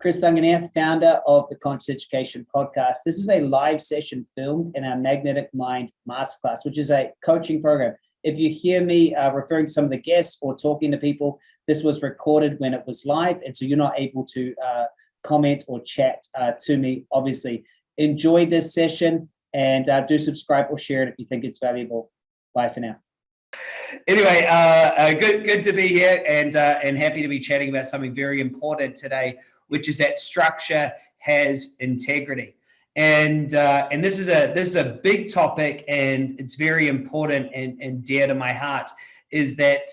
Chris Dunganier, founder of the Conscious Education Podcast. This is a live session filmed in our Magnetic Mind Masterclass, which is a coaching program. If you hear me uh, referring to some of the guests or talking to people, this was recorded when it was live, and so you're not able to uh, comment or chat uh, to me, obviously. Enjoy this session and uh, do subscribe or share it if you think it's valuable. Bye for now. Anyway, uh, uh, good good to be here and and happy to be chatting about something very important today which is that structure has integrity. And uh, and this is a this is a big topic, and it's very important and, and dear to my heart. Is that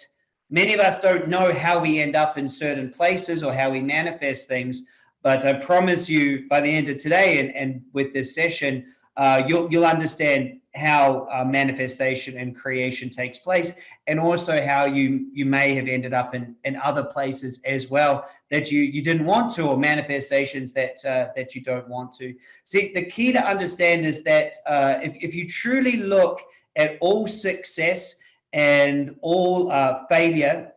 many of us don't know how we end up in certain places or how we manifest things. But I promise you, by the end of today and, and with this session, uh, you'll you'll understand how uh, manifestation and creation takes place, and also how you you may have ended up in in other places as well that you you didn't want to, or manifestations that uh, that you don't want to. See, the key to understand is that uh, if if you truly look at all success and all uh, failure.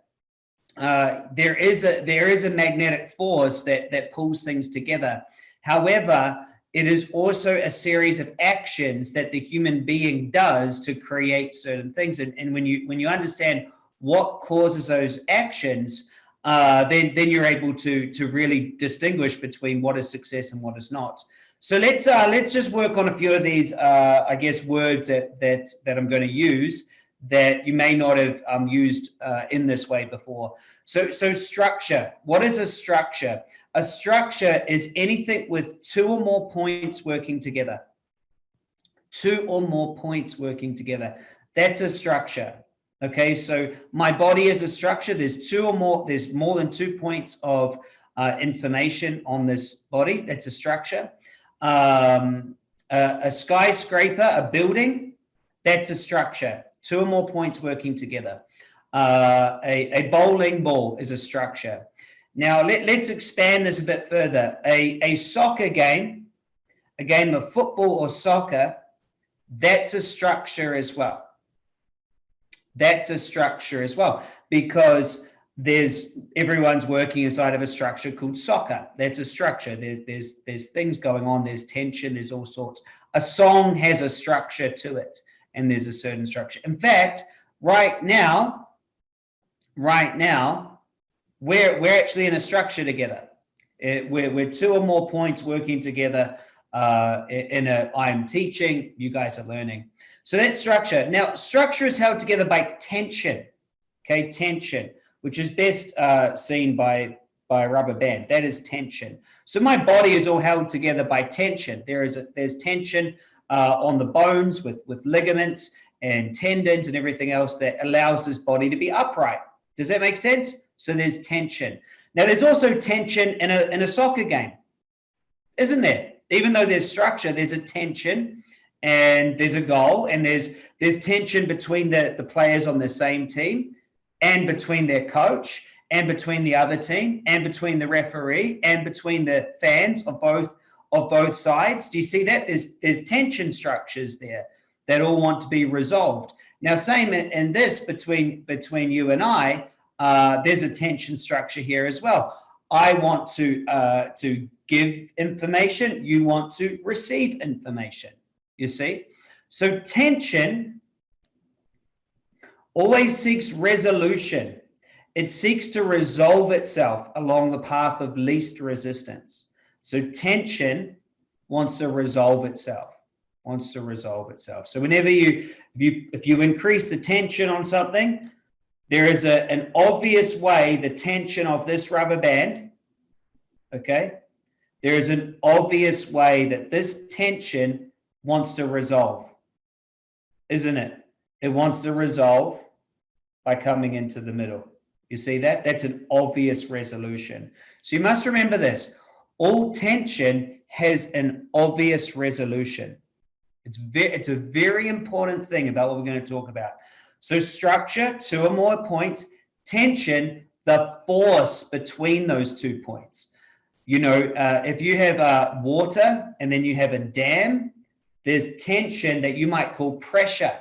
Uh, there is a there is a magnetic force that that pulls things together. However, it is also a series of actions that the human being does to create certain things. And, and when you when you understand what causes those actions, uh, then then you're able to to really distinguish between what is success and what is not. So let's uh, let's just work on a few of these, uh, I guess, words that that that I'm going to use that you may not have um, used uh, in this way before. So so structure. What is a structure? A structure is anything with two or more points working together. Two or more points working together. That's a structure. Okay, so my body is a structure. There's two or more, there's more than two points of uh, information on this body. That's a structure. Um, a, a skyscraper, a building, that's a structure. Two or more points working together. Uh, a, a bowling ball is a structure. Now, let, us expand this a bit further. A, a soccer game, a game of football or soccer, that's a structure as well. That's a structure as well because there's everyone's working inside of a structure called soccer. That's a structure. There's there's there's things going on. There's tension. There's all sorts. A song has a structure to it, and there's a certain structure. In fact, right now, right now, we're, we're actually in a structure together. It, we're, we're two or more points working together uh, in a, I'm teaching, you guys are learning. So that's structure. Now, structure is held together by tension, okay, tension, which is best uh, seen by, by a rubber band. That is tension. So my body is all held together by tension. There is a, there's tension uh, on the bones with, with ligaments and tendons and everything else that allows this body to be upright. Does that make sense? So there's tension. Now there's also tension in a, in a soccer game, isn't there? Even though there's structure, there's a tension and there's a goal and there's there's tension between the, the players on the same team and between their coach and between the other team and between the referee and between the fans of both of both sides. Do you see that? There's there's tension structures there that all want to be resolved. Now, same in this between between you and I, uh, there's a tension structure here as well. I want to uh, to give information. You want to receive information. You see, so tension always seeks resolution. It seeks to resolve itself along the path of least resistance. So tension wants to resolve itself wants to resolve itself. So whenever you if you if you increase the tension on something, there is a, an obvious way the tension of this rubber band, okay, there is an obvious way that this tension wants to resolve, isn't it? It wants to resolve by coming into the middle. You see that? That's an obvious resolution. So you must remember this. All tension has an obvious resolution. It's, it's a very important thing about what we're going to talk about. So structure, two or more points, tension, the force between those two points. You know, uh, if you have uh, water and then you have a dam, there's tension that you might call pressure.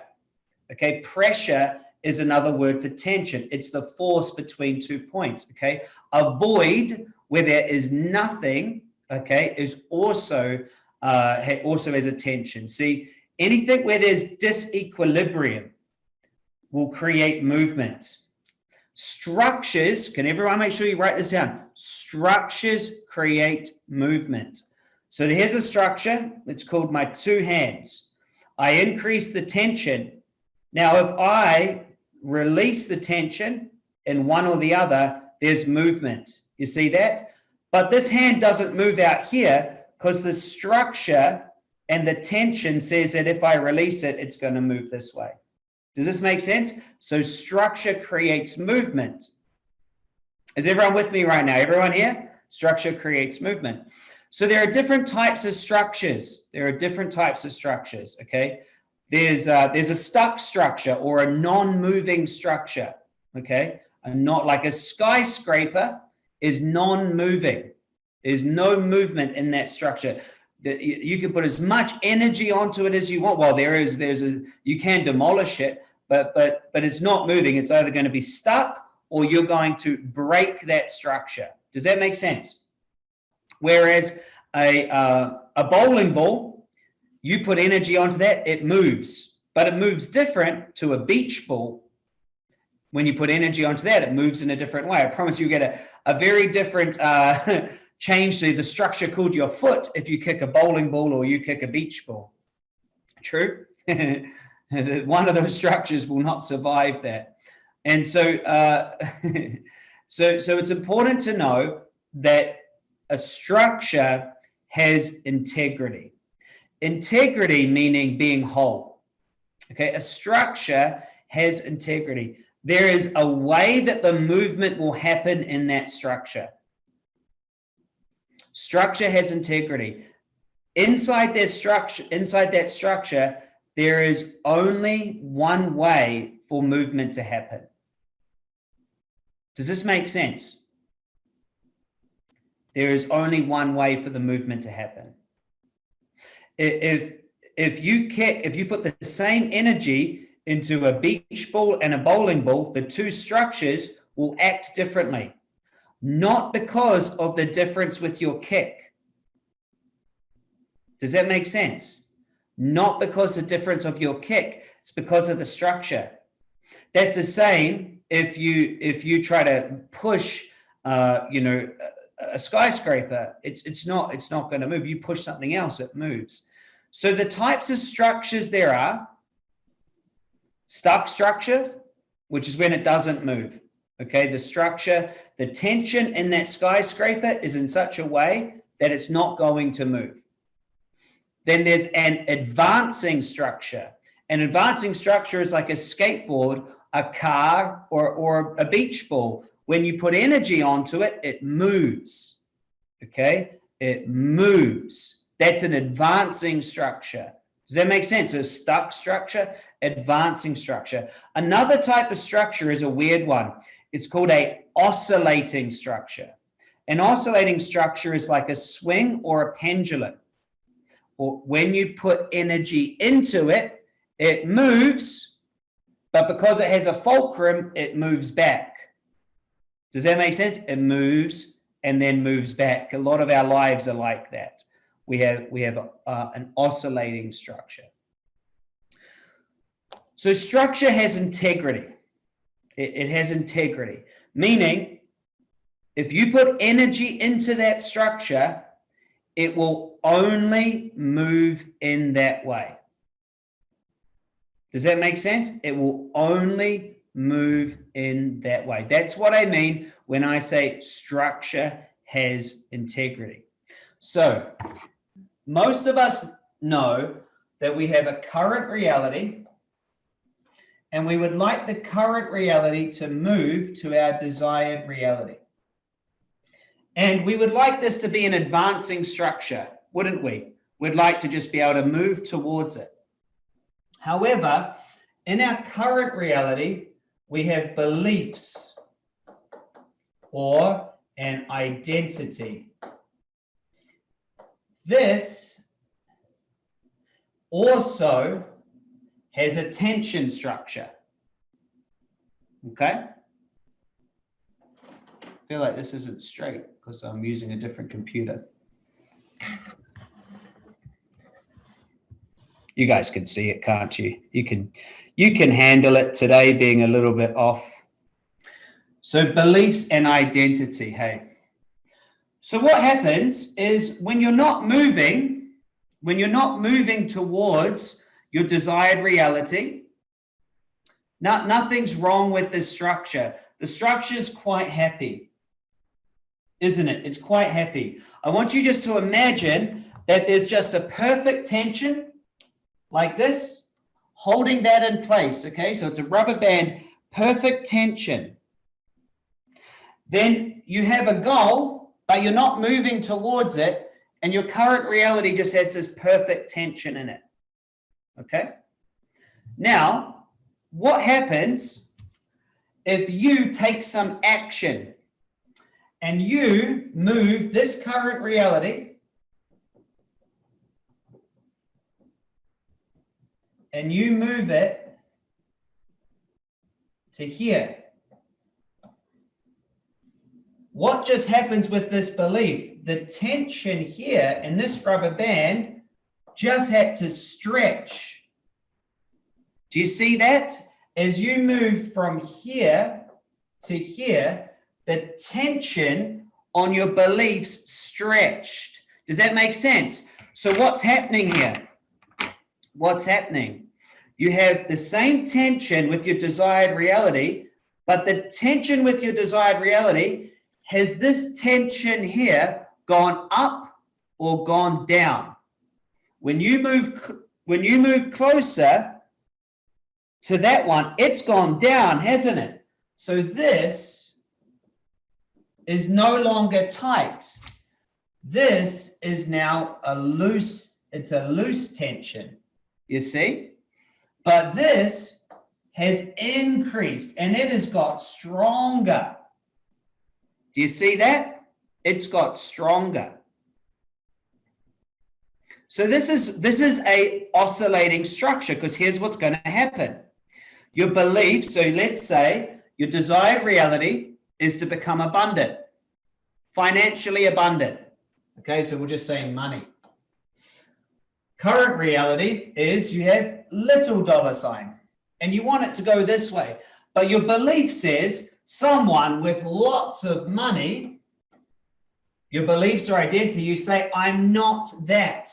Okay, pressure is another word for tension. It's the force between two points. Okay, a void where there is nothing, okay, is also uh, also has a tension. See, anything where there's disequilibrium will create movement. Structures, can everyone make sure you write this down? Structures create movement. So here's a structure. It's called my two hands. I increase the tension. Now, if I release the tension in one or the other, there's movement. You see that? But this hand doesn't move out here because the structure and the tension says that if I release it, it's going to move this way. Does this make sense? So structure creates movement. Is everyone with me right now? Everyone here? Structure creates movement. So there are different types of structures. There are different types of structures, okay? There's, uh, there's a stuck structure or a non-moving structure, okay? And not like a skyscraper is non-moving. There's no movement in that structure. You can put as much energy onto it as you want. Well, there is, there's a, you can demolish it, but, but, but it's not moving. It's either going to be stuck or you're going to break that structure. Does that make sense? Whereas a, uh, a bowling ball, you put energy onto that, it moves, but it moves different to a beach ball. When you put energy onto that, it moves in a different way. I promise you get a, a very different uh, change to the structure called your foot if you kick a bowling ball or you kick a beach ball. True? One of those structures will not survive that. And so, uh, so, so it's important to know that a structure has integrity. Integrity meaning being whole. Okay, a structure has integrity. There is a way that the movement will happen in that structure. Structure has integrity. Inside that structure, inside that structure, there is only one way for movement to happen. Does this make sense? There is only one way for the movement to happen. If, if you kick, if you put the same energy into a beach ball and a bowling ball, the two structures will act differently not because of the difference with your kick. Does that make sense? Not because the difference of your kick, it's because of the structure. That's the same if you if you try to push uh, you know a, a skyscraper, it's it's not it's not going to move. You push something else, it moves. So the types of structures there are stuck structure, which is when it doesn't move. Okay, the structure, the tension in that skyscraper is in such a way that it's not going to move. Then there's an advancing structure. An advancing structure is like a skateboard, a car, or, or a beach ball. When you put energy onto it, it moves. Okay, it moves. That's an advancing structure. Does that make sense? So stuck structure, advancing structure. Another type of structure is a weird one. It's called a oscillating structure. An oscillating structure is like a swing or a pendulum. Or when you put energy into it, it moves, but because it has a fulcrum, it moves back. Does that make sense? It moves and then moves back. A lot of our lives are like that. We have, we have uh, an oscillating structure. So structure has integrity. It, it has integrity, meaning if you put energy into that structure, it will only move in that way. Does that make sense? It will only move in that way. That's what I mean when I say structure has integrity. So most of us know that we have a current reality and we would like the current reality to move to our desired reality. And we would like this to be an advancing structure, wouldn't we? We'd like to just be able to move towards it. However, in our current reality, we have beliefs or an identity. This also has a tension structure. Okay? I feel like this isn't straight because I'm using a different computer. You guys can see it, can't you? You can, you can handle it today being a little bit off. So beliefs and identity, hey. So what happens is when you're not moving, when you're not moving towards your desired reality, not, nothing's wrong with the structure. The structure is quite happy, isn't it? It's quite happy. I want you just to imagine that there's just a perfect tension like this, holding that in place. Okay, so it's a rubber band, perfect tension. Then you have a goal, but you're not moving towards it, and your current reality just has this perfect tension in it. Okay. Now, what happens if you take some action and you move this current reality and you move it to here. What just happens with this belief? The tension here in this rubber band just had to stretch. Do you see that? As you move from here to here, the tension on your beliefs stretched. Does that make sense? So what's happening here? What's happening? You have the same tension with your desired reality, but the tension with your desired reality has this tension here gone up or gone down? When you move when you move closer to that one, it's gone down, hasn't it? So this is no longer tight. This is now a loose, it's a loose tension, you see? But this has increased and it has got stronger. Do you see that? It's got stronger. So this is this is a oscillating structure because here's what's going to happen. Your belief, so let's say your desired reality is to become abundant, financially abundant. Okay, so we're just saying money. Current reality is you have little dollar sign and you want it to go this way. But your belief says someone with lots of money, your beliefs or identity, you say, I'm not that.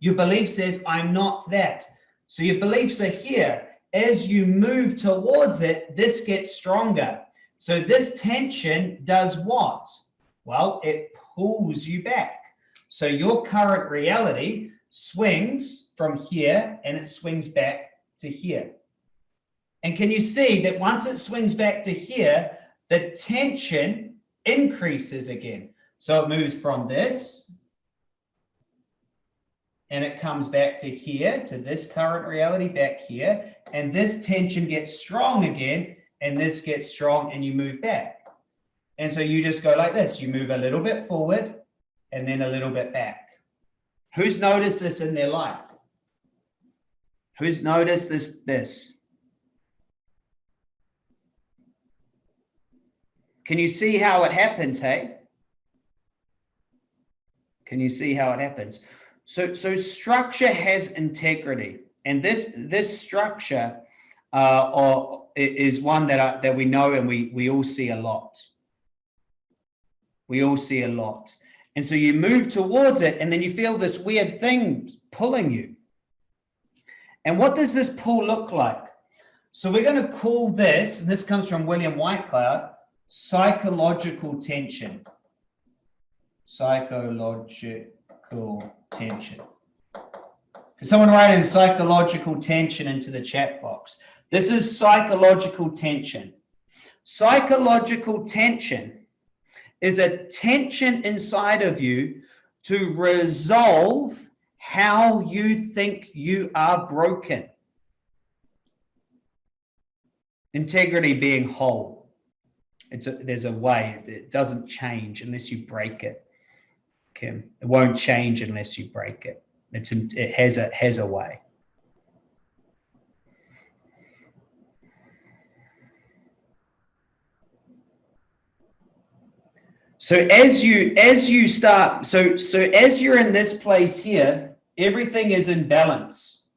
Your belief says, I'm not that. So your beliefs are here. As you move towards it, this gets stronger. So this tension does what? Well, it pulls you back. So your current reality swings from here and it swings back to here. And can you see that once it swings back to here, the tension increases again. So it moves from this and it comes back to here, to this current reality back here. And this tension gets strong again and this gets strong and you move back. And so you just go like this. You move a little bit forward and then a little bit back. Who's noticed this in their life? Who's noticed this? This. Can you see how it happens, hey? Can you see how it happens? So, so structure has integrity, and this this structure uh, or, is one that I, that we know and we we all see a lot. We all see a lot. And so you move towards it and then you feel this weird thing pulling you. And what does this pull look like? So we're going to call this, and this comes from William Whitecloud, psychological tension. Psychological tension. Can someone write in psychological tension into the chat box? This is psychological tension. Psychological tension is a tension inside of you to resolve how you think you are broken. Integrity being whole. It's a, there's a way it doesn't change unless you break it. Kim, it won't change unless you break it. It's it has a has a way. So as you as you start, so so as you're in this place here, everything is in balance.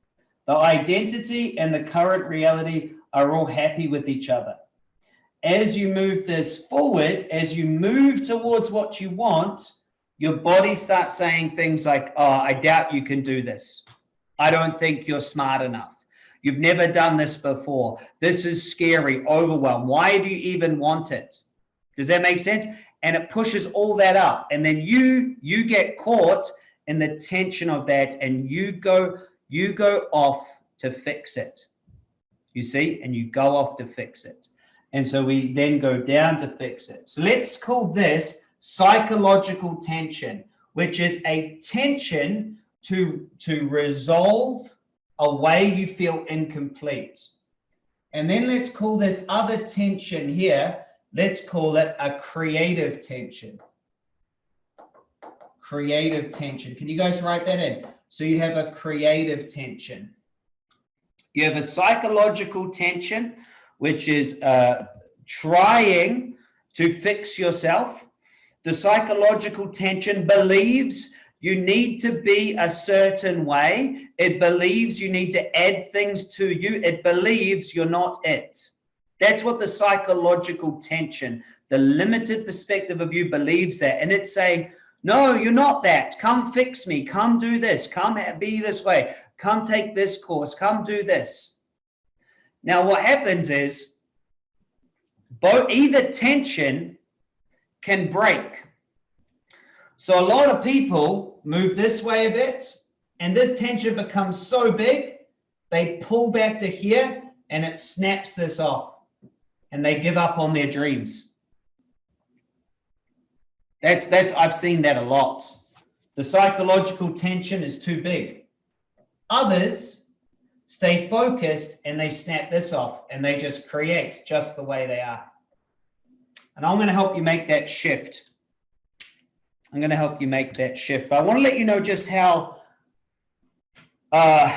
The identity and the current reality are all happy with each other. As you move this forward, as you move towards what you want, your body starts saying things like, oh, I doubt you can do this. I don't think you're smart enough. You've never done this before. This is scary, overwhelmed. Why do you even want it? Does that make sense? And it pushes all that up. And then you you get caught in the tension of that and you go you go off to fix it. You see? And you go off to fix it. And so we then go down to fix it. So let's call this psychological tension which is a tension to to resolve a way you feel incomplete. And then let's call this other tension here Let's call it a creative tension. Creative tension. Can you guys write that in? So you have a creative tension. You have a psychological tension, which is uh, trying to fix yourself. The psychological tension believes you need to be a certain way. It believes you need to add things to you. It believes you're not it. That's what the psychological tension, the limited perspective of you believes that. And it's saying, no, you're not that. Come fix me. Come do this. Come be this way. Come take this course. Come do this. Now, what happens is both either tension can break. So a lot of people move this way a bit, and this tension becomes so big, they pull back to here and it snaps this off and they give up on their dreams. That's, that's, I've seen that a lot. The psychological tension is too big. Others stay focused and they snap this off and they just create just the way they are. And I'm going to help you make that shift. I'm going to help you make that shift. But I want to let you know just how uh,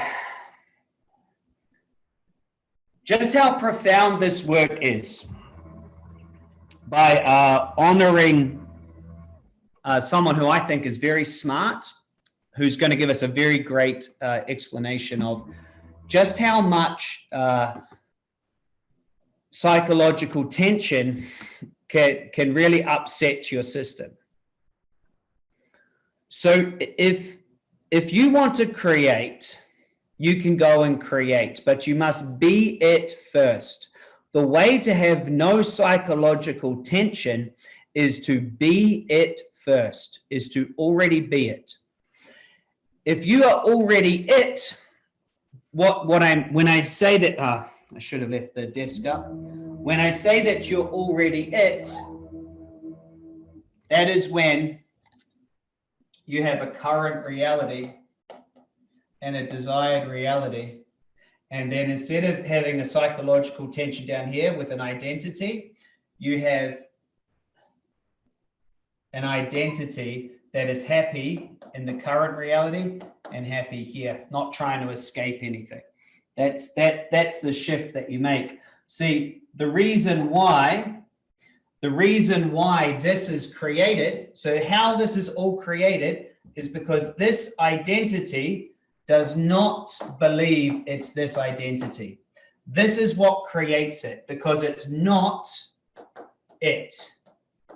just how profound this work is by uh, honoring uh, someone who I think is very smart, who's going to give us a very great uh, explanation of just how much uh, psychological tension can, can really upset your system. So if, if you want to create you can go and create, but you must be it first. The way to have no psychological tension is to be it first, is to already be it. If you are already it, what, what I'm, when I say that, uh, I should have left the desk up. When I say that you're already it, that is when you have a current reality and a desired reality. And then instead of having a psychological tension down here with an identity, you have an identity that is happy in the current reality and happy here, not trying to escape anything. That's that that's the shift that you make. See, the reason why the reason why this is created, so how this is all created is because this identity does not believe it's this identity. This is what creates it because it's not it.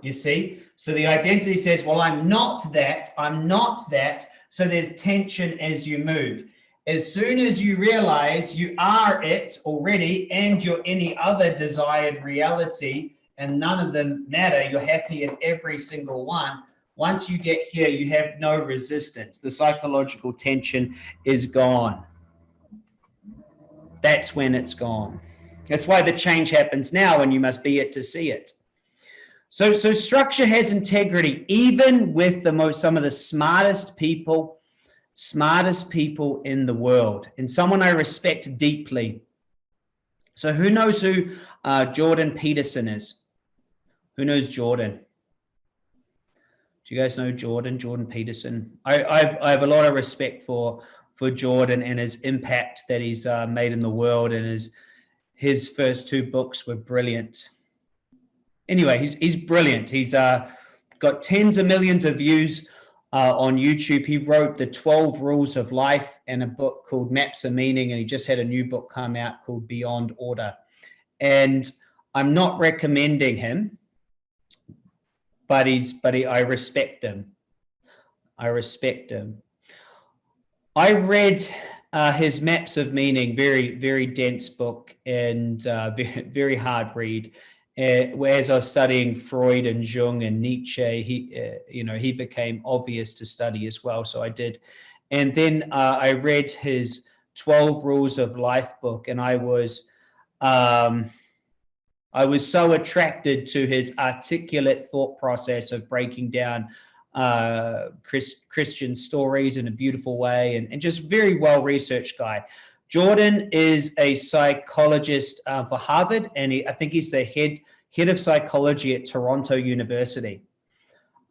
You see? So the identity says, well, I'm not that, I'm not that. So there's tension as you move. As soon as you realize you are it already and you're any other desired reality and none of them matter, you're happy in every single one, once you get here, you have no resistance. The psychological tension is gone. That's when it's gone. That's why the change happens now and you must be it to see it. So, so structure has integrity, even with the most, some of the smartest people, smartest people in the world and someone I respect deeply. So who knows who uh, Jordan Peterson is? Who knows Jordan? Do you guys know Jordan, Jordan Peterson? I, I've, I have a lot of respect for for Jordan and his impact that he's uh, made in the world, and his his first two books were brilliant. Anyway, he's he's brilliant. He's uh, got tens of millions of views uh, on YouTube. He wrote the 12 Rules of Life and a book called Maps of Meaning, and he just had a new book come out called Beyond Order. And I'm not recommending him, but he's but he, I respect him. I respect him. I read uh, his Maps of Meaning, very very dense book and uh, very, hard read. Uh, whereas I was studying Freud and Jung and Nietzsche, he, uh, you know, he became obvious to study as well. So I did. And then uh, I read his 12 Rules of Life book and I was, um, I was so attracted to his articulate thought process of breaking down uh, Chris, Christian stories in a beautiful way and, and just very well-researched guy. Jordan is a psychologist uh, for Harvard, and he, I think he's the head head of psychology at Toronto University.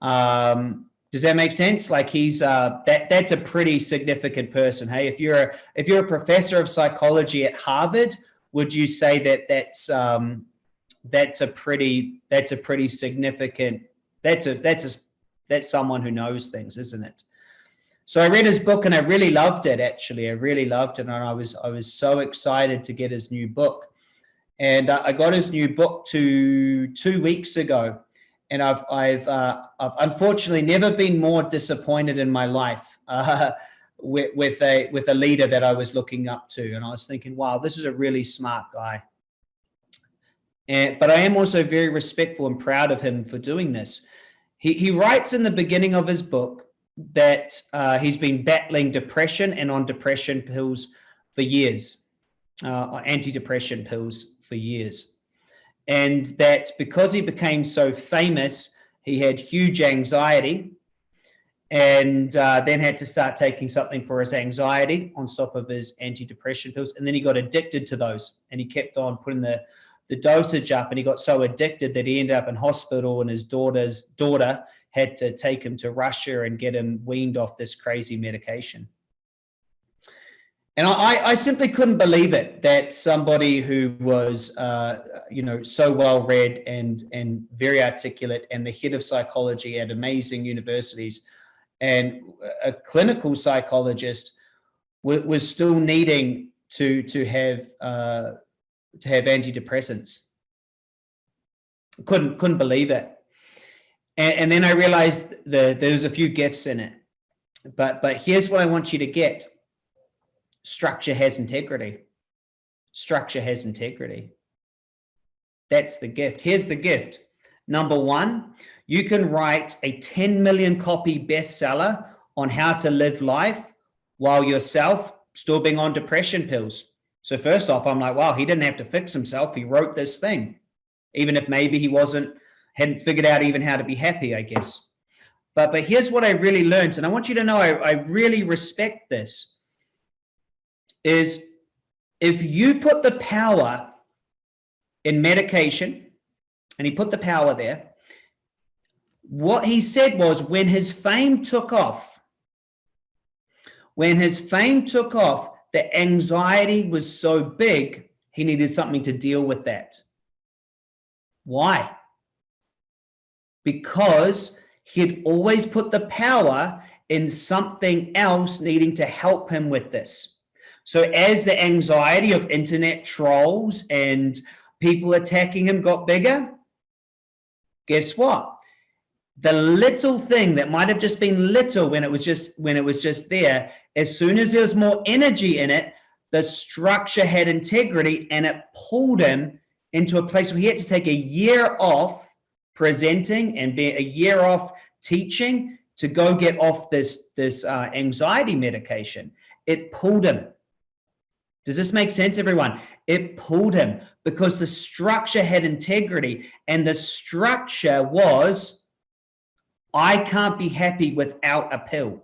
Um, does that make sense? Like he's uh, that that's a pretty significant person. Hey, if you're a, if you're a professor of psychology at Harvard, would you say that that's um, that's a pretty that's a pretty significant that's a that's a that's someone who knows things, isn't it? So I read his book and I really loved it. Actually, I really loved it, and I was I was so excited to get his new book. And I got his new book to two weeks ago, and I've I've uh, I've unfortunately never been more disappointed in my life uh, with with a with a leader that I was looking up to, and I was thinking, wow, this is a really smart guy. And but I am also very respectful and proud of him for doing this. He he writes in the beginning of his book that uh, he's been battling depression and on depression pills for years, uh, antidepressant pills for years. And that because he became so famous, he had huge anxiety and uh, then had to start taking something for his anxiety on top of his antidepressant pills. And then he got addicted to those and he kept on putting the, the dosage up and he got so addicted that he ended up in hospital and his daughter's daughter had to take him to Russia and get him weaned off this crazy medication. And I, I simply couldn't believe it that somebody who was, uh, you know, so well read and and very articulate and the head of psychology at amazing universities and a clinical psychologist was still needing to to have uh, to have antidepressants. Couldn't couldn't believe it. And, and then I realized the, there was a few gifts in it. But, but here's what I want you to get. Structure has integrity. Structure has integrity. That's the gift. Here's the gift. Number one, you can write a 10 million copy bestseller on how to live life while yourself still being on depression pills. So first off, I'm like, wow, he didn't have to fix himself. He wrote this thing, even if maybe he wasn't hadn't figured out even how to be happy, I guess. But, but here's what I really learned, and I want you to know I, I really respect this, is if you put the power in medication, and he put the power there, what he said was when his fame took off, when his fame took off, the anxiety was so big, he needed something to deal with that. Why? because he'd always put the power in something else needing to help him with this. So as the anxiety of internet trolls and people attacking him got bigger, guess what? The little thing that might have just been little when it was just when it was just there, as soon as there was more energy in it, the structure had integrity and it pulled him into a place where he had to take a year off presenting and be a year off teaching to go get off this, this uh, anxiety medication. It pulled him. Does this make sense, everyone? It pulled him because the structure had integrity and the structure was, I can't be happy without a pill.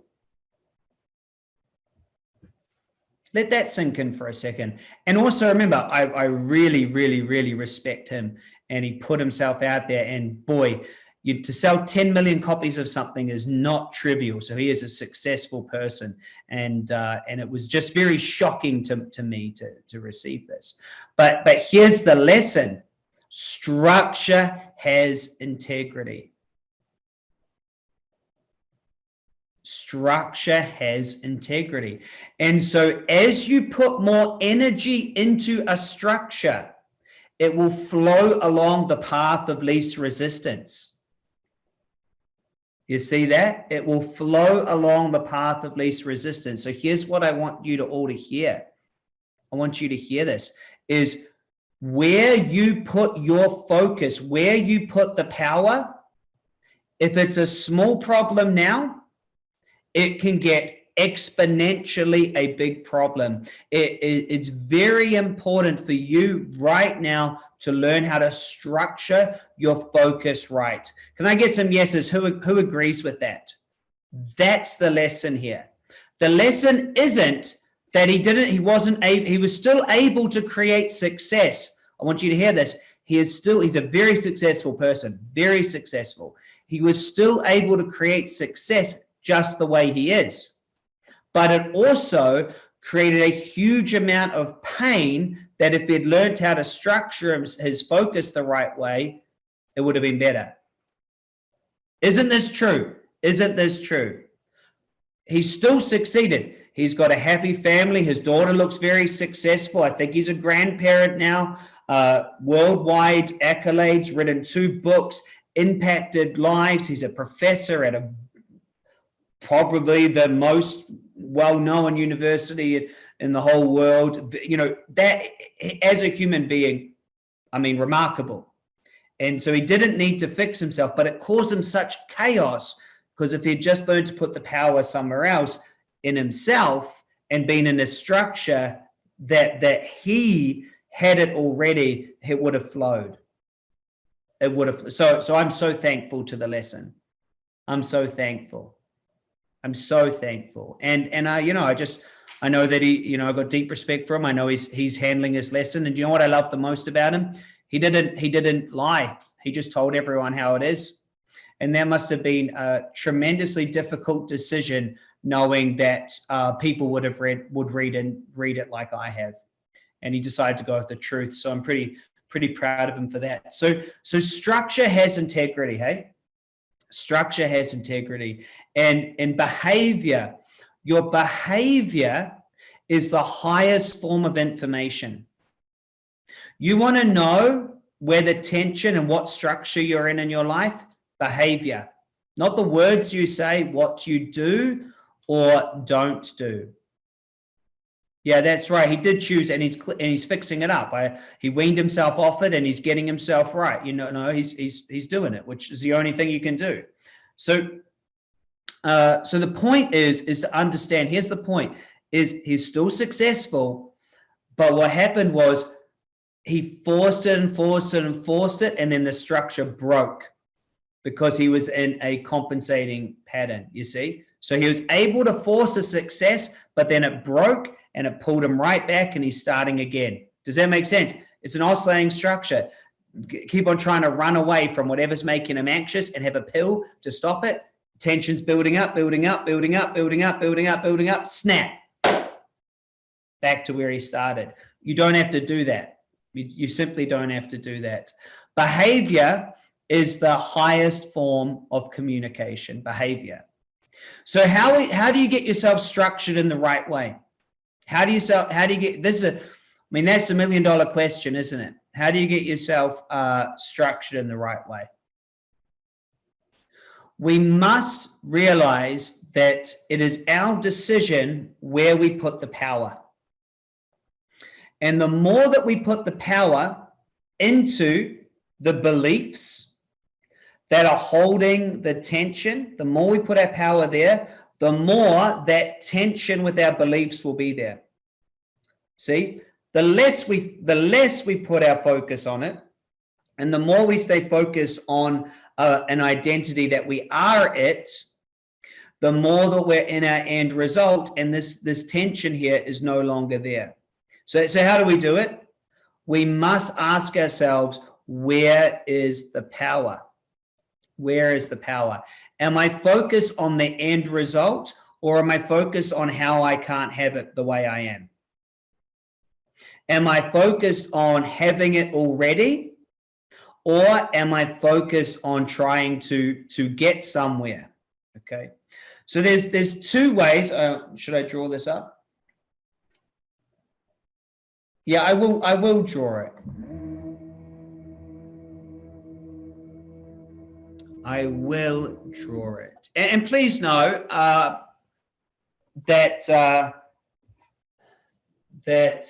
Let that sink in for a second. And also remember, I, I really, really, really respect him and he put himself out there and boy, you, to sell 10 million copies of something is not trivial. So he is a successful person. And, uh, and it was just very shocking to, to me to, to receive this. But, but here's the lesson. Structure has integrity. Structure has integrity. And so as you put more energy into a structure, it will flow along the path of least resistance. You see that? It will flow along the path of least resistance. So here's what I want you to all to hear. I want you to hear this is where you put your focus, where you put the power. If it's a small problem now, it can get exponentially a big problem. It, it, it's very important for you right now to learn how to structure your focus right. Can I get some yeses? Who, who agrees with that? That's the lesson here. The lesson isn't that he didn't, he wasn't able, he was still able to create success. I want you to hear this. He is still, he's a very successful person, very successful. He was still able to create success just the way he is. But it also created a huge amount of pain that if he'd learned how to structure his focus the right way, it would have been better. Isn't this true? Isn't this true? He still succeeded. He's got a happy family. His daughter looks very successful. I think he's a grandparent now. Uh, worldwide accolades, written two books, impacted lives. He's a professor at a probably the most well-known university in the whole world. You know, that as a human being, I mean, remarkable. And so he didn't need to fix himself, but it caused him such chaos because if he'd just learned to put the power somewhere else, in himself and been in a structure that that he had it already, it would have flowed. It would have. So, so I'm so thankful to the lesson. I'm so thankful. I'm so thankful. And, and I, you know, I just, I know that he, you know, I got deep respect for him. I know he's, he's handling his lesson. And you know what I love the most about him? He didn't, he didn't lie. He just told everyone how it is. And that must have been a tremendously difficult decision knowing that uh, people would have read would read and read it like I have. And he decided to go with the truth. So I'm pretty pretty proud of him for that. So so structure has integrity, hey? Structure has integrity. And and behavior, your behavior is the highest form of information. You want to know where the tension and what structure you're in in your life? Behavior. Not the words you say, what you do, or don't do. Yeah, that's right. He did choose, and he's and he's fixing it up. I, he weaned himself off it, and he's getting himself right. You know, no, he's he's he's doing it, which is the only thing you can do. So, uh, so the point is is to understand. Here's the point: is he's still successful, but what happened was he forced it and forced it and forced it, and then the structure broke because he was in a compensating pattern. You see, so he was able to force a success, but then it broke and it pulled him right back and he's starting again. Does that make sense? It's an oscillating structure. Keep on trying to run away from whatever's making him anxious and have a pill to stop it. Tension's building up, building up, building up, building up, building up, building up, snap. Back to where he started. You don't have to do that. You, you simply don't have to do that. Behavior is the highest form of communication, behavior. So how, how do you get yourself structured in the right way? How do you how do you get, this is a, I mean, that's a million dollar question, isn't it? How do you get yourself uh, structured in the right way? We must realize that it is our decision where we put the power. And the more that we put the power into the beliefs, that are holding the tension, the more we put our power there, the more that tension with our beliefs will be there. See, the less we the less we put our focus on it, and the more we stay focused on uh, an identity that we are it, the more that we're in our end result, and this this tension here is no longer there. So, so how do we do it? We must ask ourselves, where is the power? Where is the power? Am I focused on the end result or am I focused on how I can't have it the way I am? Am I focused on having it already or am I focused on trying to, to get somewhere? Okay. So there's there's two ways. Uh, should I draw this up? Yeah, I will. I will draw it. I will draw it. And, and please know uh, that uh, that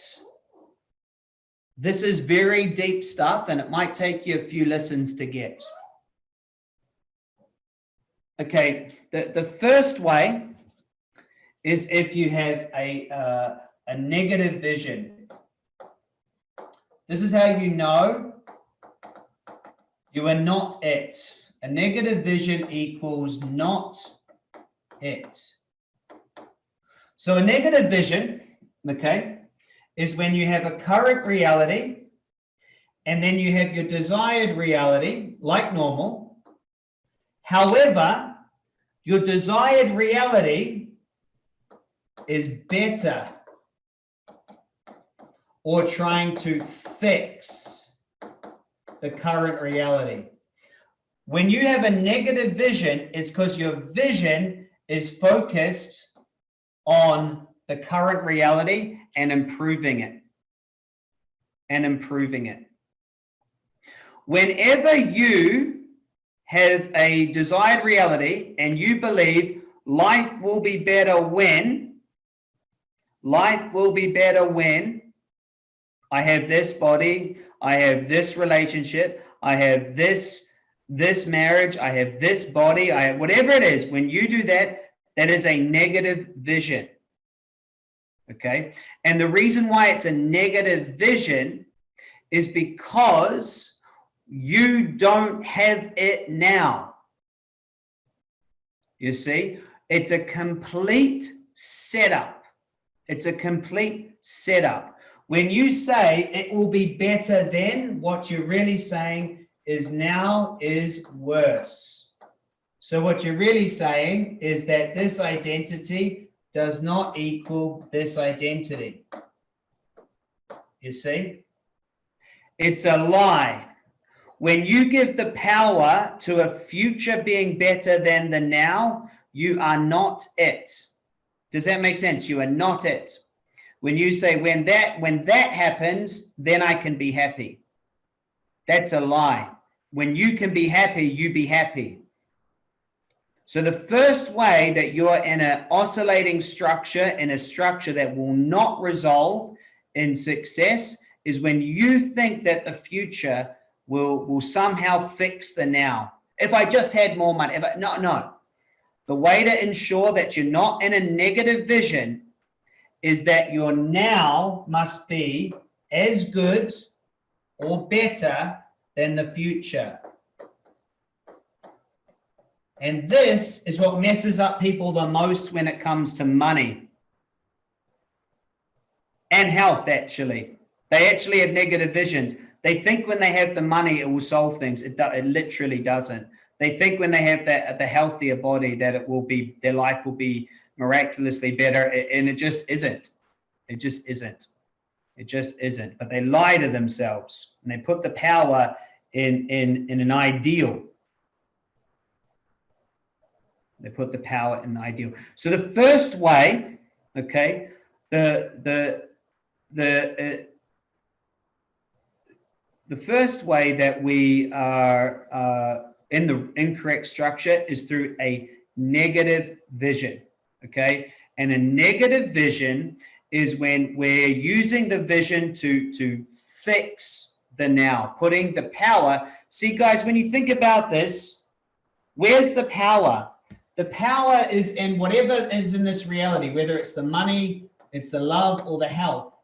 this is very deep stuff, and it might take you a few lessons to get. Okay, the, the first way is if you have a, uh, a negative vision. This is how you know you are not it. A negative vision equals not it. So a negative vision, okay, is when you have a current reality and then you have your desired reality, like normal. However, your desired reality is better or trying to fix the current reality. When you have a negative vision, it's because your vision is focused on the current reality and improving it. And improving it. Whenever you have a desired reality and you believe life will be better when, life will be better when I have this body, I have this relationship, I have this this marriage, I have this body, I have whatever it is. When you do that, that is a negative vision. Okay. And the reason why it's a negative vision is because you don't have it now. You see, it's a complete setup. It's a complete setup. When you say it will be better then, what you're really saying is now is worse. So what you're really saying is that this identity does not equal this identity. You see? It's a lie. When you give the power to a future being better than the now, you are not it. Does that make sense? You are not it. When you say when that when that happens, then I can be happy. That's a lie. When you can be happy, you be happy. So the first way that you're in an oscillating structure, in a structure that will not resolve in success, is when you think that the future will, will somehow fix the now. If I just had more money, if I, no, no. The way to ensure that you're not in a negative vision is that your now must be as good or better than the future. And this is what messes up people the most when it comes to money and health, actually. They actually have negative visions. They think when they have the money, it will solve things. It, do, it literally doesn't. They think when they have that the healthier body that it will be their life will be miraculously better, and it just isn't. It just isn't. It just isn't. But they lie to themselves and they put the power in in in an ideal. They put the power in the ideal. So the first way, okay, the the the uh, the first way that we are uh, in the incorrect structure is through a negative vision, okay? And a negative vision is when we're using the vision to, to fix the now, putting the power. See, guys, when you think about this, where's the power? The power is in whatever is in this reality, whether it's the money, it's the love, or the health.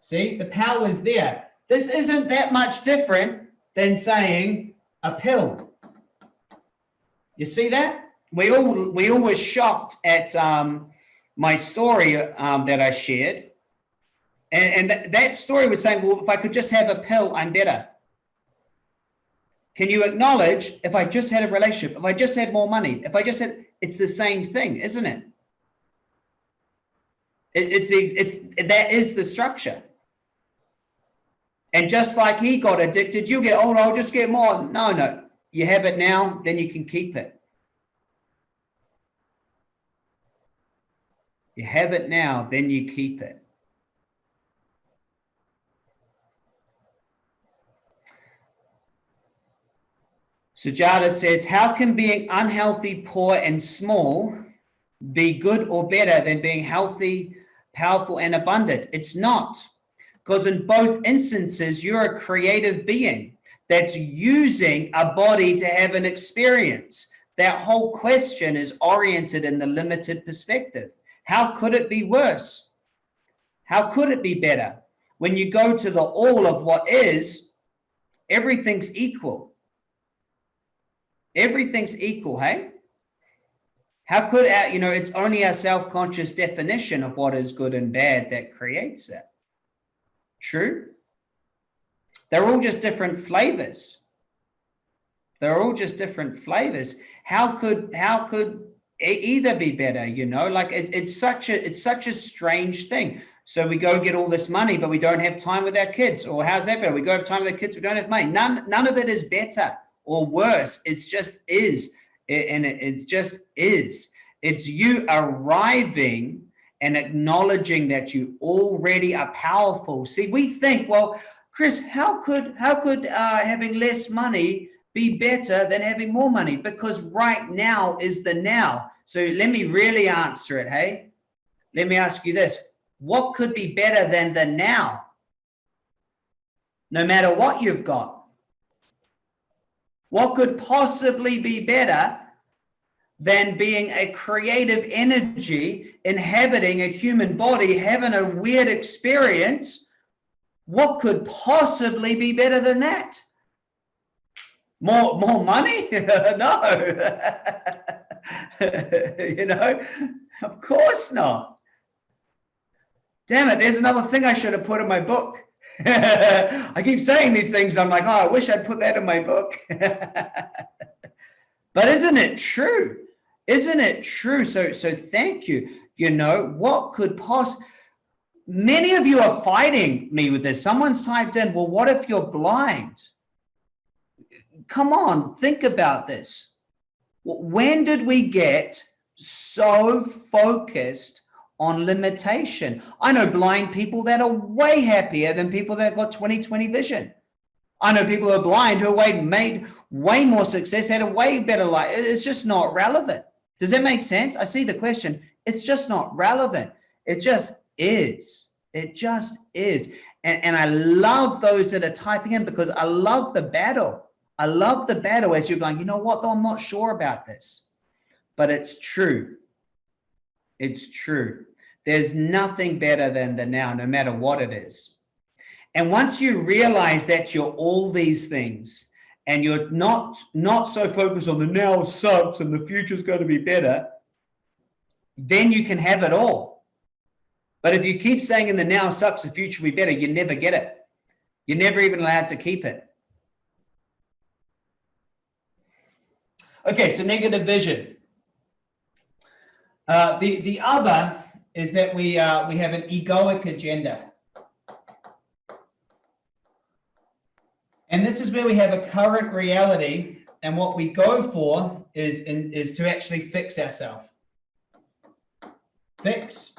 See, the power is there. This isn't that much different than saying a pill. You see that? We all we all were shocked at um, my story um, that I shared, and, and th that story was saying, well, if I could just have a pill, I'm better. Can you acknowledge if I just had a relationship, if I just had more money, if I just had, it's the same thing, isn't it? it it's it's that is the structure. And just like he got addicted, you get, oh, I'll just get more. No, no. You have it now, then you can keep it. You have it now, then you keep it. Sujata says, how can being unhealthy, poor, and small be good or better than being healthy, powerful, and abundant? It's not. Because in both instances, you're a creative being that's using a body to have an experience. That whole question is oriented in the limited perspective. How could it be worse? How could it be better? When you go to the all of what is, everything's equal. Everything's equal, hey? How could our, you know, it's only our self-conscious definition of what is good and bad that creates it. True? They're all just different flavors. They're all just different flavors. How could, how could either be better, you know, like it, it's such a, it's such a strange thing. So we go get all this money, but we don't have time with our kids. Or how's that better? We go have time with our kids, we don't have money. None, none of it is better or worse. It's just is. And it, it's just is. It's you arriving and acknowledging that you already are powerful. See, we think, well, Chris, how could how could uh, having less money be better than having more money? Because right now is the now. So let me really answer it. Hey, let me ask you this: What could be better than the now? No matter what you've got, what could possibly be better than being a creative energy inhabiting a human body, having a weird experience? What could possibly be better than that? More, more money? no. you know, of course not. Damn it, there's another thing I should have put in my book. I keep saying these things. I'm like, oh, I wish I'd put that in my book. but isn't it true? Isn't it true? So, so thank you. You know, what could possibly, many of you are fighting me with this. Someone's typed in, well, what if you're blind? Come on, think about this. When did we get so focused on limitation. I know blind people that are way happier than people that got 20/20 vision. I know people who are blind who are way, made way more success, had a way better life. It's just not relevant. Does that make sense? I see the question. It's just not relevant. It just is. It just is. And, and I love those that are typing in because I love the battle. I love the battle as you're going, you know what, though, I'm not sure about this. But it's true. It's true. There's nothing better than the now, no matter what it is. And once you realize that you're all these things and you're not, not so focused on the now sucks and the future's going to be better, then you can have it all. But if you keep saying in the now sucks, the future will be better, you never get it. You're never even allowed to keep it. Okay, so negative vision. Uh, the, the other is that we, uh, we have an egoic agenda. And this is where we have a current reality and what we go for is, in, is to actually fix ourselves. Fix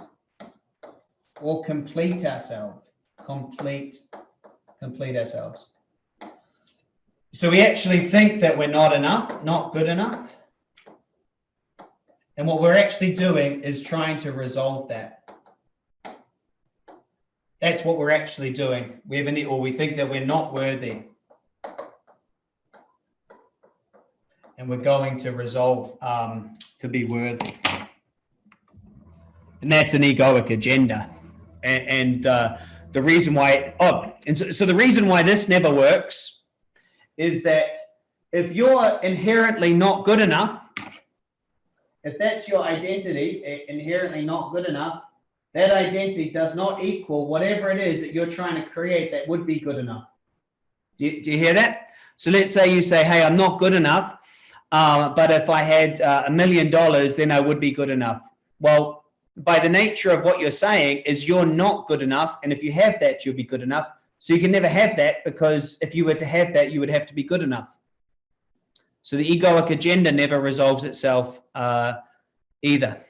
or complete ourselves. Complete, complete ourselves. So we actually think that we're not enough, not good enough. And what we're actually doing is trying to resolve that. That's what we're actually doing. We have any, or we think that we're not worthy. And we're going to resolve um, to be worthy. And that's an egoic agenda. And, and uh, the reason why, oh, and so, so the reason why this never works is that if you're inherently not good enough, if that's your identity, inherently not good enough, that identity does not equal whatever it is that you're trying to create that would be good enough. Do you, do you hear that? So let's say you say, hey, I'm not good enough, uh, but if I had uh, a million dollars, then I would be good enough. Well, by the nature of what you're saying is you're not good enough. And if you have that, you'll be good enough. So you can never have that because if you were to have that, you would have to be good enough. So the egoic agenda never resolves itself uh, either.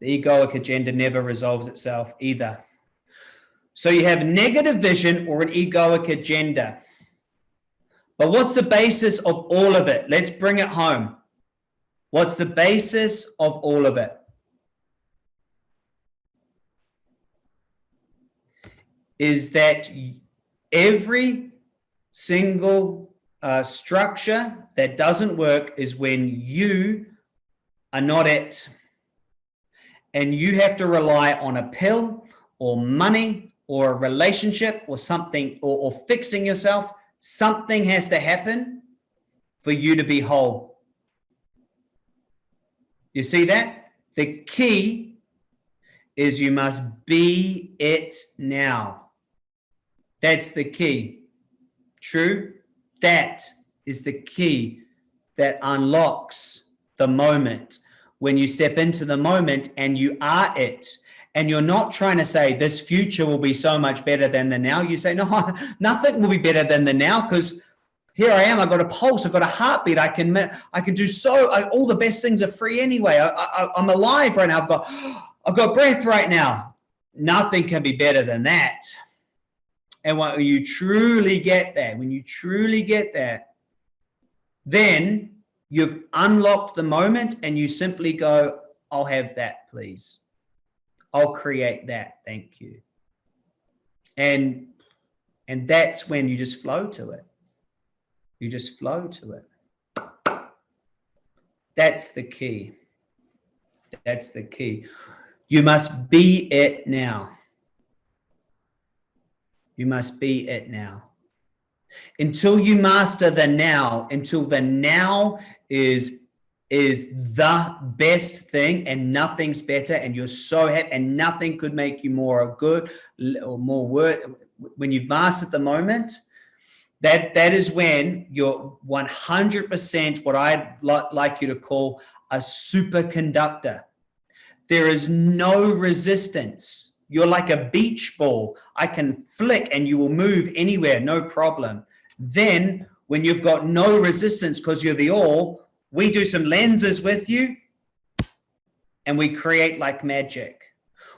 The egoic agenda never resolves itself either. So you have negative vision or an egoic agenda. But what's the basis of all of it? Let's bring it home. What's the basis of all of it? Is that every single uh, structure that doesn't work is when you are not it. And you have to rely on a pill or money or a relationship or something or, or fixing yourself. Something has to happen for you to be whole. You see that? The key is you must be it now. That's the key. True that is the key that unlocks the moment when you step into the moment and you are it and you're not trying to say this future will be so much better than the now you say no nothing will be better than the now because here I am. I've got a pulse. I've got a heartbeat. I can, I can do so. I, all the best things are free anyway. I, am alive right now. I've got, I've got breath right now. Nothing can be better than that. And when you truly get there, when you truly get there, then you've unlocked the moment and you simply go, I'll have that, please. I'll create that. Thank you. And, and that's when you just flow to it. You just flow to it. That's the key. That's the key. You must be it now. You must be it now. Until you master the now, until the now is is the best thing and nothing's better and you're so happy and nothing could make you more good or more worth when you've mastered the moment that that is when you're 100% what I'd like you to call a superconductor there is no resistance you're like a beach ball I can flick and you will move anywhere no problem then when you've got no resistance because you're the all we do some lenses with you and we create like magic.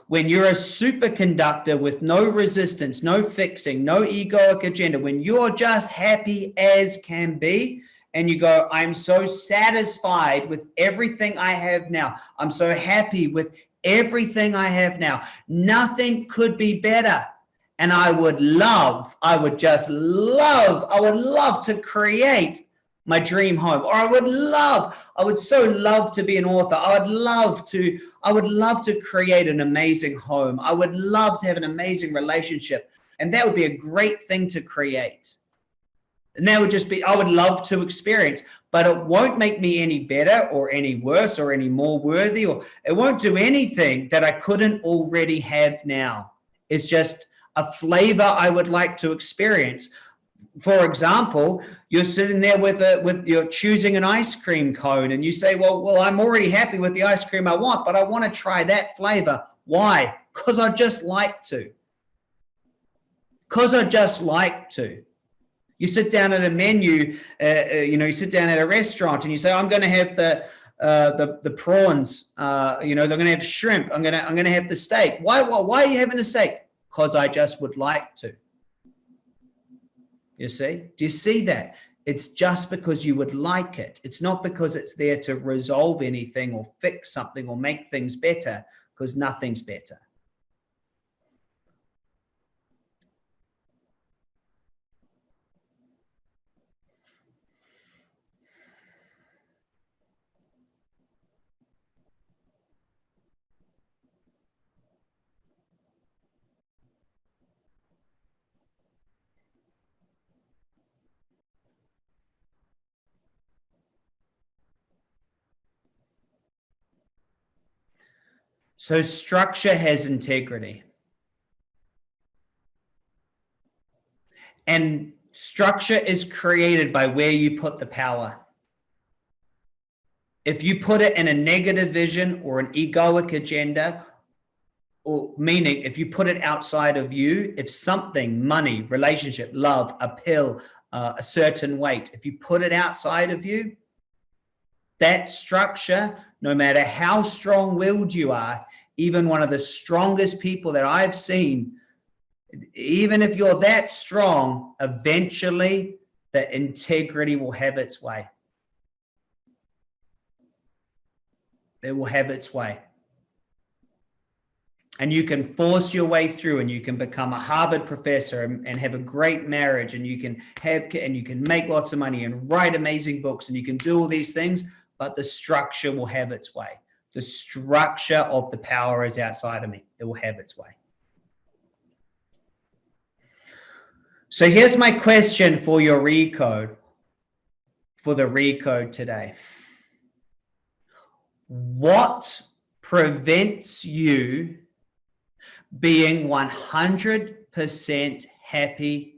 When you're a superconductor with no resistance, no fixing, no egoic agenda, when you're just happy as can be, and you go, I'm so satisfied with everything I have now. I'm so happy with everything I have now. Nothing could be better. And I would love, I would just love, I would love to create my dream home. Or i would love i would so love to be an author. I would love to i would love to create an amazing home. I would love to have an amazing relationship. And that would be a great thing to create and that would just be i would love to experience but it won't make me any better or any worse or any more worthy or it won't do anything that i couldn't already have now it's just a flavor i would like to experience for example, you're sitting there with a with you're choosing an ice cream cone and you say, well, well, I'm already happy with the ice cream I want, but I want to try that flavor. Why? Because I just like to. Because I just like to. You sit down at a menu, uh, uh, you know, you sit down at a restaurant and you say, I'm going to have the uh, the the prawns. Uh, you know, they're going to have shrimp. I'm gonna I'm gonna have the steak. Why why why are you having the steak? Because I just would like to. You see, do you see that? It's just because you would like it. It's not because it's there to resolve anything or fix something or make things better because nothing's better. So structure has integrity. And structure is created by where you put the power. If you put it in a negative vision or an egoic agenda, or meaning if you put it outside of you, if something, money, relationship, love, a pill, uh, a certain weight, if you put it outside of you, that structure, no matter how strong willed you are, even one of the strongest people that I've seen, even if you're that strong, eventually the integrity will have its way. It will have its way. And you can force your way through and you can become a Harvard professor and, and have a great marriage and you can have and you can make lots of money and write amazing books and you can do all these things, but the structure will have its way. The structure of the power is outside of me. It will have its way. So here's my question for your recode, for the recode today. What prevents you being 100% happy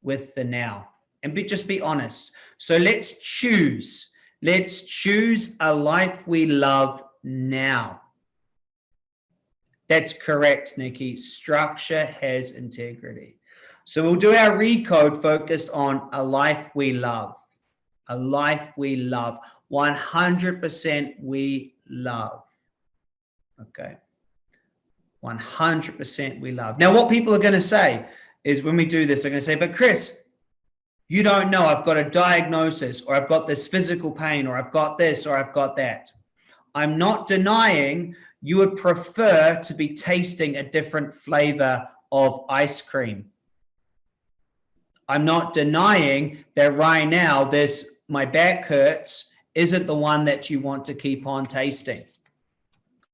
with the now? And be, just be honest. So let's choose. Let's choose a life we love now. That's correct, Nikki. Structure has integrity. So we'll do our recode focused on a life we love. A life we love. 100% we love. Okay. 100% we love. Now, what people are going to say is when we do this, they're going to say, but Chris, you don't know, I've got a diagnosis or I've got this physical pain or I've got this or I've got that. I'm not denying you would prefer to be tasting a different flavor of ice cream I'm not denying that right now this my back hurts isn't the one that you want to keep on tasting.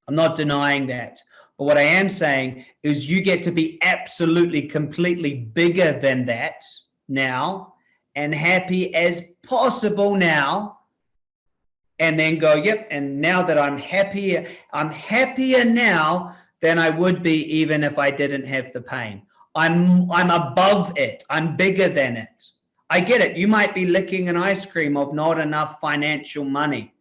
I'm not denying that. But what I am saying is you get to be absolutely completely bigger than that now and happy as possible now and then go, yep, and now that I'm happier, I'm happier now than I would be even if I didn't have the pain. I'm I'm above it. I'm bigger than it. I get it. You might be licking an ice cream of not enough financial money.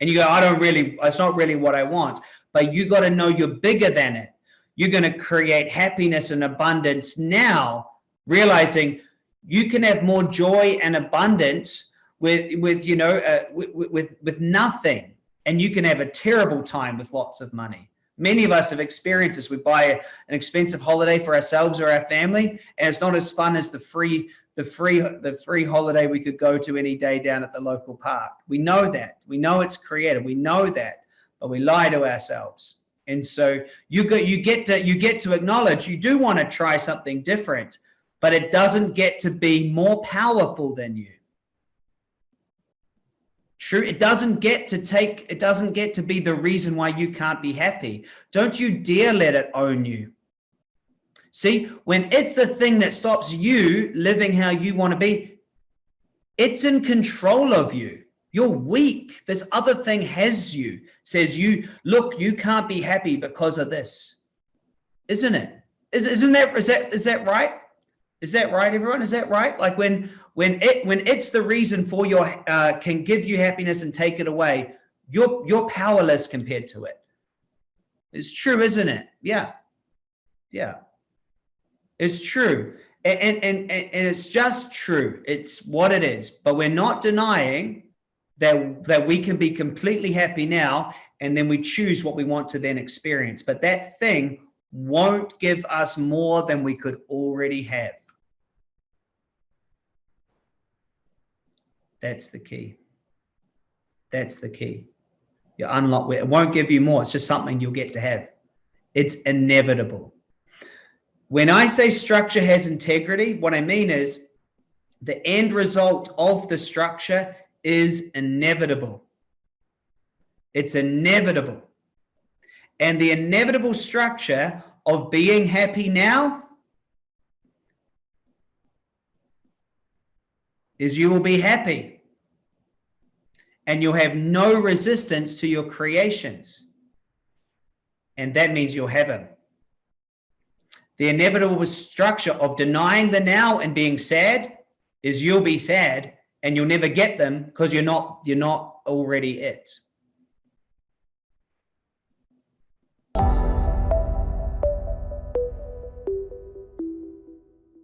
And you go, I don't really, it's not really what I want. But you got to know you're bigger than it. You're going to create happiness and abundance now, realizing you can have more joy and abundance with, with you know, uh, with, with, with nothing. And you can have a terrible time with lots of money. Many of us have experienced this. We buy an expensive holiday for ourselves or our family, and it's not as fun as the free the free the free holiday we could go to any day down at the local park. We know that. We know it's creative. We know that, but we lie to ourselves. And so you get you get to you get to acknowledge you do want to try something different, but it doesn't get to be more powerful than you. True, it doesn't get to take, it doesn't get to be the reason why you can't be happy. Don't you dare let it own you. See, when it's the thing that stops you living how you want to be, it's in control of you. You're weak. This other thing has you, says you, look, you can't be happy because of this. Isn't it? Is, isn't that, is that, is that right? Is that right, everyone? Is that right? Like when when it when it's the reason for your uh, can give you happiness and take it away, you're you're powerless compared to it. It's true, isn't it? Yeah, yeah, it's true, and and and, and it's just true. It's what it is. But we're not denying that that we can be completely happy now, and then we choose what we want to then experience. But that thing won't give us more than we could already have. That's the key. That's the key. You unlock it won't give you more. It's just something you'll get to have. It's inevitable. When I say structure has integrity, what I mean is the end result of the structure is inevitable. It's inevitable. And the inevitable structure of being happy now is you will be happy and you'll have no resistance to your creations. And that means you'll have them. The inevitable structure of denying the now and being sad is you'll be sad and you'll never get them because you're not you're not already it.